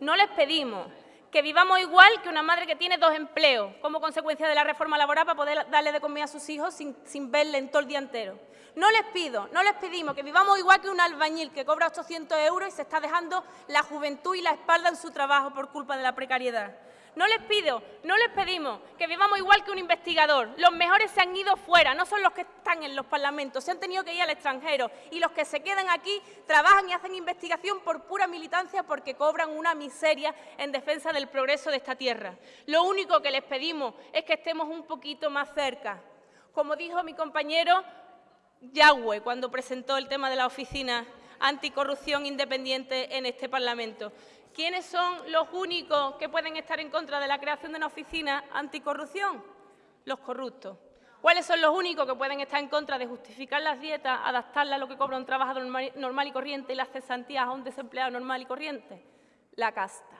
No les pedimos que vivamos igual que una madre que tiene dos empleos como consecuencia de la reforma laboral para poder darle de comer a sus hijos sin, sin verle en todo el día entero. No les pido, no les pedimos que vivamos igual que un albañil que cobra 800 euros y se está dejando la juventud y la espalda en su trabajo por culpa de la precariedad. No les pido, no les pedimos que vivamos igual que un investigador. Los mejores se han ido fuera, no son los que están en los parlamentos, se han tenido que ir al extranjero y los que se quedan aquí trabajan y hacen investigación por pura militancia porque cobran una miseria en defensa del progreso de esta tierra. Lo único que les pedimos es que estemos un poquito más cerca. Como dijo mi compañero Yagüe cuando presentó el tema de la oficina anticorrupción independiente en este Parlamento. ¿Quiénes son los únicos que pueden estar en contra de la creación de una oficina anticorrupción? Los corruptos. ¿Cuáles son los únicos que pueden estar en contra de justificar las dietas, adaptarlas a lo que cobra un trabajador normal y corriente y las cesantías a un desempleado normal y corriente? La casta.